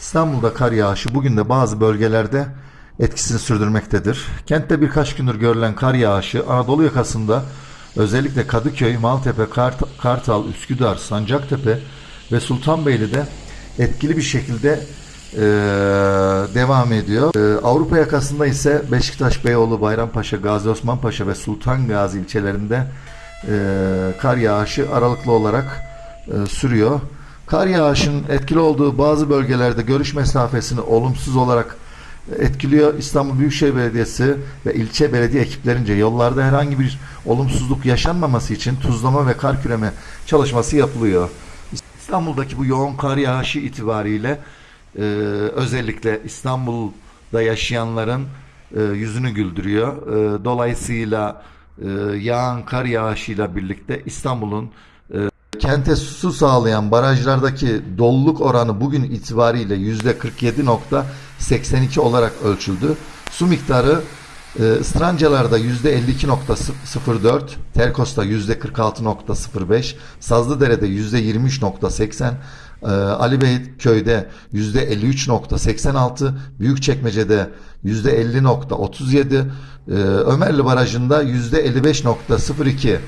İstanbul'da kar yağışı bugün de bazı bölgelerde etkisini sürdürmektedir. Kentte birkaç gündür görülen kar yağışı Anadolu yakasında özellikle Kadıköy, Maltepe, Kart- Kartal, Üsküdar, Sancaktepe ve Sultanbeyli'de etkili bir şekilde eee, devam ediyor. Eee, Avrupa yakasında ise Beşiktaş, Beyoğlu, Bayrampaşa, Gazi Osman ve Sultan Gazi ilçelerinde eee, kar yağışı aralıklı olarak eee, sürüyor. Kar yağışının etkili olduğu bazı bölgelerde görüş mesafesini olumsuz olarak etkiliyor. İstanbul Büyükşehir Belediyesi ve ilçe belediye ekiplerince yollarda herhangi bir olumsuzluk yaşanmaması için tuzlama ve kar küreme çalışması yapılıyor. İstanbul'daki bu yoğun kar yağışı itibariyle e, özellikle İstanbul'da yaşayanların e, yüzünü güldürüyor. E, dolayısıyla e, yağan kar yağışıyla birlikte İstanbul'un Kente su sağlayan barajlardaki doluluk oranı bugün itibariyle %47.82 olarak ölçüldü. Su miktarı e, Istrancalar'da %52.04, Terkos'ta %46.05, Sazlıdere'de %23.80, e, Ali Beyköy'de %53.86, Büyükçekmece'de %50.37, e, Ömerli Barajı'nda %55.02